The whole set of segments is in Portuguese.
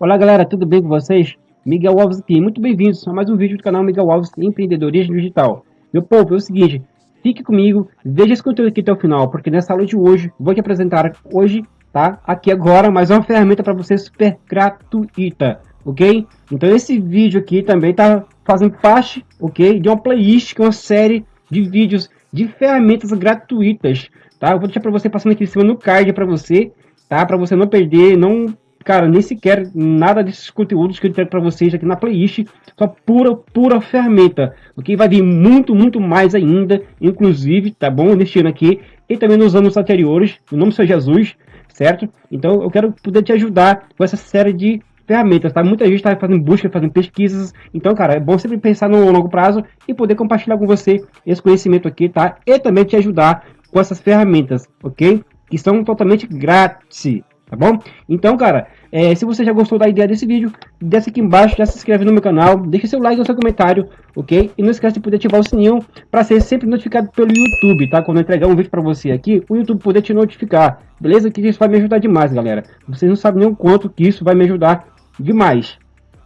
Olá galera, tudo bem com vocês? Miguel Alves aqui, muito bem-vindos a mais um vídeo do canal Miguel Alves Empreendedorismo Digital. Meu povo, é o seguinte, fique comigo, veja esse conteúdo aqui até o final, porque nessa aula de hoje, vou te apresentar hoje, tá? Aqui agora, mais uma ferramenta para você super gratuita, ok? Então esse vídeo aqui também tá fazendo parte, ok? De uma playlist, que é uma série de vídeos de ferramentas gratuitas, tá? Eu vou deixar para você passando aqui em cima no card para você, tá? Para você não perder, não, cara, nem sequer nada desses conteúdos que eu entrego para vocês aqui na playlist, só pura, pura ferramenta, ok? Vai vir muito, muito mais ainda, inclusive, tá bom? Neste ano aqui e também nos anos anteriores, o nome do Jesus, certo? Então eu quero poder te ajudar com essa série de ferramentas, tá? Muita gente está fazendo busca, fazendo pesquisas, então, cara, é bom sempre pensar no longo prazo e poder compartilhar com você esse conhecimento aqui, tá? E também te ajudar com essas ferramentas, ok? Que são totalmente grátis, tá bom? Então, cara, é, se você já gostou da ideia desse vídeo, desce aqui embaixo, já se inscreve no meu canal, deixa seu like e seu comentário, ok? E não esquece de poder ativar o sininho para ser sempre notificado pelo YouTube, tá? Quando eu entregar um vídeo para você aqui, o YouTube poder te notificar, beleza? Que isso vai me ajudar demais, galera. Vocês não sabem nem o quanto que isso vai me ajudar demais.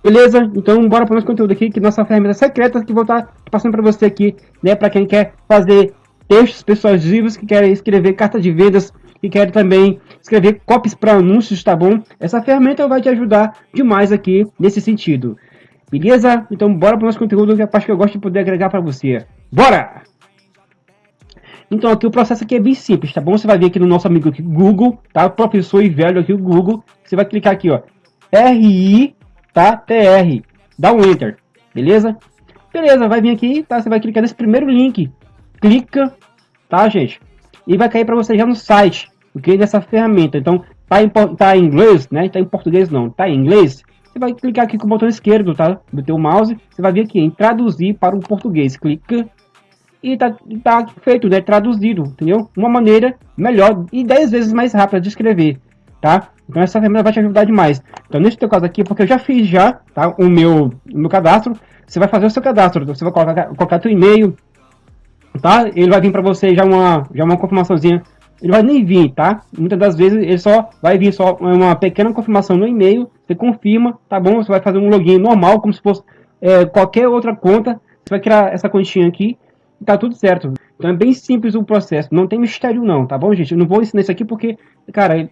Beleza? Então bora para o nosso conteúdo aqui, que nossa ferramenta secreta que vou estar passando para você aqui, né? Para quem quer fazer textos persuasivos, que quer escrever carta de vendas, que quer também escrever copies para anúncios, tá bom? Essa ferramenta vai te ajudar demais aqui nesse sentido. Beleza? Então bora para o nosso conteúdo, que é a parte que eu gosto de poder agregar para você. Bora! Então aqui o processo aqui é bem simples, tá bom? Você vai vir aqui no nosso amigo aqui, Google, tá? Professor e velho aqui, o Google. Você vai clicar aqui, ó. RI, tá? TR. Dá um Enter, beleza? Beleza, vai vir aqui, tá? Você vai clicar nesse primeiro link. Clica, tá, gente? E vai cair para você já no site, ok? Dessa ferramenta. Então, tá em, tá em inglês, né? Tá em português não, tá em inglês. Você vai clicar aqui com o botão esquerdo, tá? Do teu mouse. Você vai vir aqui em traduzir para o português. Clica. E tá, tá feito, né? Traduzido, entendeu? Uma maneira melhor e 10 vezes mais rápida de escrever, tá? Então essa ferramenta vai te ajudar demais. Então nesse teu caso aqui, porque eu já fiz já, tá? O meu, o meu cadastro. Você vai fazer o seu cadastro. Você vai colocar, colocar teu e-mail, tá? Ele vai vir para você já uma, já uma confirmaçãozinha. Ele vai nem vir, tá? Muitas das vezes ele só vai vir só uma pequena confirmação no e-mail. Você confirma, tá bom? Você vai fazer um login normal, como se fosse é, qualquer outra conta. Você vai criar essa continha aqui e tá tudo certo. Então é bem simples o processo. Não tem mistério não, tá bom, gente? Eu não vou ensinar isso aqui porque, cara,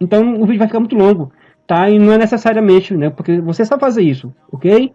então o vídeo vai ficar muito longo, tá? E não é necessariamente, né? Porque você só fazer isso, ok?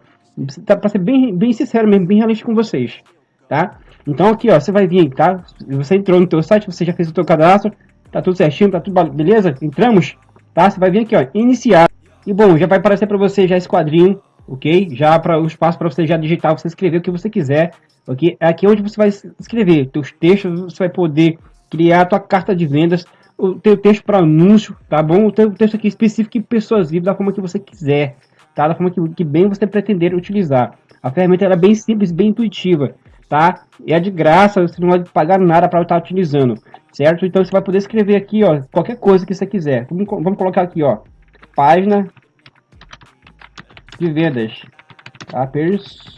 Tá, para ser bem, bem sincero mesmo, bem realista com vocês, tá? Então aqui, ó, você vai vir, tá? Você entrou no teu site, você já fez o teu cadastro, tá tudo certinho, tá tudo beleza? Entramos, tá? Você vai vir aqui, ó, iniciar. E bom, já vai aparecer para você já esse quadrinho, ok? Já para o espaço para você já digitar, você escrever o que você quiser, ok? É aqui onde você vai escrever teus textos, você vai poder criar a tua carta de vendas, o teu texto para anúncio, tá bom? O teu texto aqui específico e pessoas vivas da forma que você quiser, tá? Da forma que, que bem você pretender utilizar. A ferramenta é bem simples, bem intuitiva, tá? E é de graça, você não vai pagar nada para estar utilizando, certo? Então você vai poder escrever aqui, ó, qualquer coisa que você quiser. Vamos, vamos colocar aqui, ó, página de vendas, tá? Persuasiva.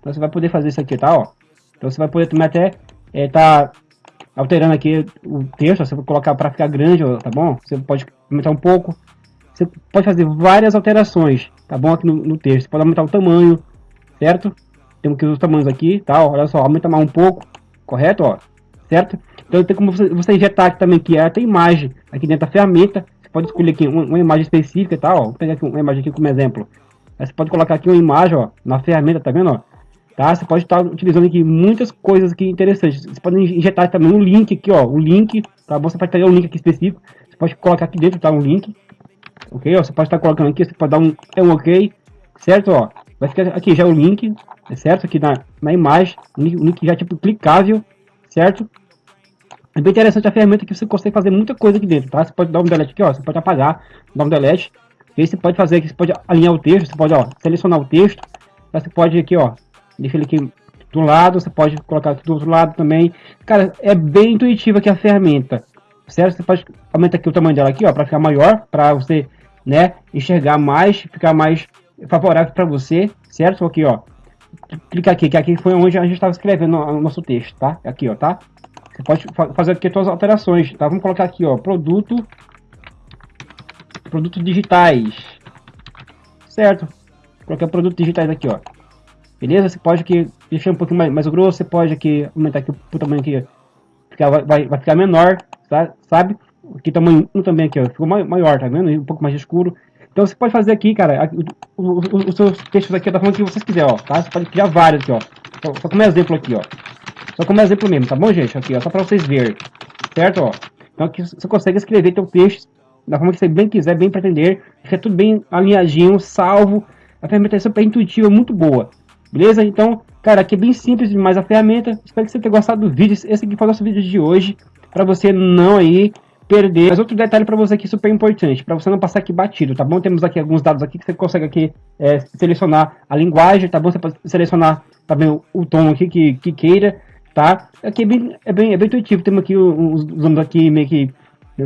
Então você vai poder fazer isso aqui, tá? Ó. Então você vai poder também até é, tá alterando aqui o texto, você vai colocar para ficar grande, tá bom? Você pode aumentar um pouco. Você pode fazer várias alterações, tá bom? Aqui no, no texto. Você pode aumentar o tamanho, certo? Temos que os tamanhos aqui, tá? Olha só, aumenta mais um pouco, correto? Ó, certo? Então tem como você, você injetar aqui também que é até imagem aqui dentro da ferramenta. Você pode escolher aqui uma, uma imagem específica, tá? Ó, vou pegar aqui uma imagem aqui como exemplo. Aí você pode colocar aqui uma imagem, ó, na ferramenta, tá vendo? Ó? tá? Você pode estar utilizando aqui muitas coisas aqui interessantes. Você pode injetar também um link aqui, ó, o link, tá bom? Você pode pegar um link aqui específico, você pode colocar aqui dentro, tá? Um link, ok? Ó, você pode estar colocando aqui, você pode dar um, é um ok, certo? Ó, vai ficar aqui já o link, é certo? Aqui na, na imagem, o link, já tipo clicável, certo? É bem interessante a ferramenta que você consegue fazer muita coisa aqui dentro, tá? Você pode dar um delete aqui, ó, você pode apagar, dar um delete, e você pode fazer aqui, você pode alinhar o texto, você pode, ó, selecionar o texto, você pode aqui, ó, Deixa ele aqui do lado, você pode colocar aqui do outro lado também. Cara, é bem intuitiva aqui a ferramenta, certo? Você pode aumentar aqui o tamanho dela aqui, ó, para ficar maior, para você, né, enxergar mais, ficar mais favorável para você, certo? Aqui, ó. Clica aqui, que aqui foi onde a gente estava escrevendo o nosso texto, tá? Aqui, ó, tá? você pode fazer aqui as suas alterações, tá? Vamos colocar aqui, ó, produto, produtos digitais, certo? Coloquei produtos digitais aqui, ó. Beleza? Você pode aqui deixar um pouquinho mais, mais grosso, você pode aqui aumentar aqui o tamanho aqui, ficar, vai, vai ficar menor, tá? sabe? Aqui tamanho 1 também aqui, ó, ficou maior, tá vendo? Um pouco mais escuro. Então você pode fazer aqui, cara, os seus textos aqui da forma que vocês quiserem, ó, tá? Você pode criar vários aqui, ó. Só, só como exemplo aqui, ó. Só como exemplo mesmo, tá bom, gente? Aqui, ó, só para vocês verem, certo, ó. Então aqui você consegue escrever teu texto da forma que você bem quiser, bem pretender. Fica tudo bem alinhadinho, salvo. A ferramenta é super intuitiva, muito boa. Beleza? Então, cara, aqui é bem simples demais a ferramenta. Espero que você tenha gostado do vídeo. Esse aqui foi o nosso vídeo de hoje. Para você não aí perder. Mas outro detalhe para você aqui super importante, para você não passar aqui batido, tá bom? Temos aqui alguns dados aqui que você consegue aqui é, selecionar a linguagem, tá bom? Você pode selecionar também o, o tom aqui que, que queira, tá? Aqui é bem, é bem, é bem intuitivo, temos aqui os, nomes aqui meio que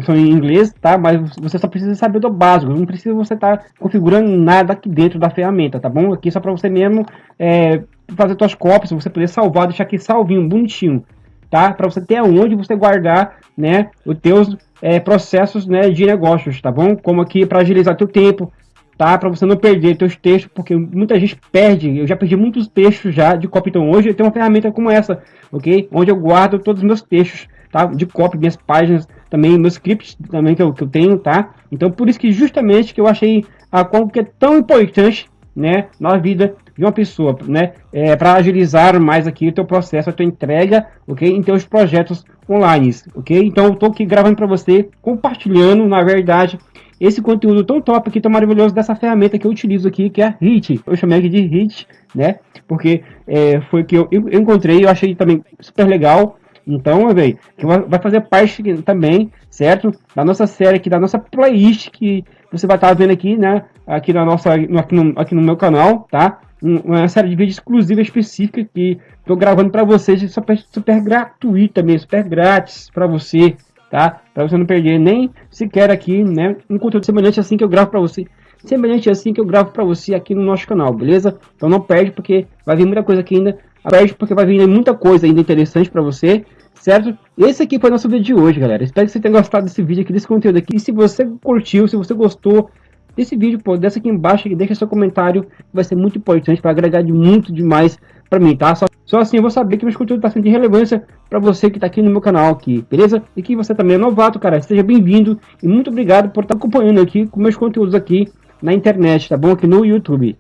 são em inglês, tá? Mas você só precisa saber do básico, não precisa você estar tá configurando nada aqui dentro da ferramenta, tá bom? Aqui só para você mesmo é, fazer suas cópias, você poder salvar, deixar aqui salvinho, bonitinho, tá? Para você ter aonde você guardar, né, os teus é, processos, né, de negócios, tá bom? Como aqui para agilizar teu tempo, tá? Para você não perder teus textos, porque muita gente perde. Eu já perdi muitos textos já de copy, então hoje eu tenho uma ferramenta como essa, ok? Onde eu guardo todos os meus textos, tá? De copy, minhas páginas, também meus scripts também que eu, que eu tenho, tá? Então por isso que justamente que eu achei a como que é tão importante, né, na vida de uma pessoa, né, é, para agilizar mais aqui o teu processo, a tua entrega, ok, em teus projetos online, ok? Então eu tô aqui gravando para você, compartilhando, na verdade, esse conteúdo tão top aqui, tão maravilhoso dessa ferramenta que eu utilizo aqui, que é a Hit. Eu chamei aqui de Hit, né? Porque é, foi que eu, eu encontrei, eu achei também super legal. Então, velho, que vai fazer parte também, certo? Da nossa série aqui, da nossa playlist que você vai estar vendo aqui, né? Aqui na nossa, aqui no, aqui no meu canal, tá? Uma série de vídeos exclusiva específica que estou gravando para vocês, super, super gratuita mesmo, super grátis para você, tá? Para você não perder nem sequer aqui, né? Um conteúdo semelhante assim que eu gravo para você, semelhante assim que eu gravo para você aqui no nosso canal, beleza? Então não perde porque vai vir muita coisa aqui ainda, perde porque vai vir muita coisa ainda interessante para você, certo? Esse aqui foi nosso vídeo de hoje, galera. Espero que você tenha gostado desse vídeo aqui, desse conteúdo aqui. E se você curtiu, se você gostou desse vídeo, pô, desce aqui embaixo e deixa seu comentário. Vai ser muito importante para agregar de muito demais para mim, tá? Só, só assim eu vou saber que meus conteúdos tá sendo de relevância para você que tá aqui no meu canal aqui, beleza? E que você também é novato, cara. Seja bem-vindo e muito obrigado por estar tá acompanhando aqui com meus conteúdos aqui na internet, tá bom? Aqui no YouTube.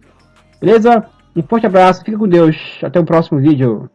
Beleza? Um forte abraço, fica com Deus. Até o próximo vídeo.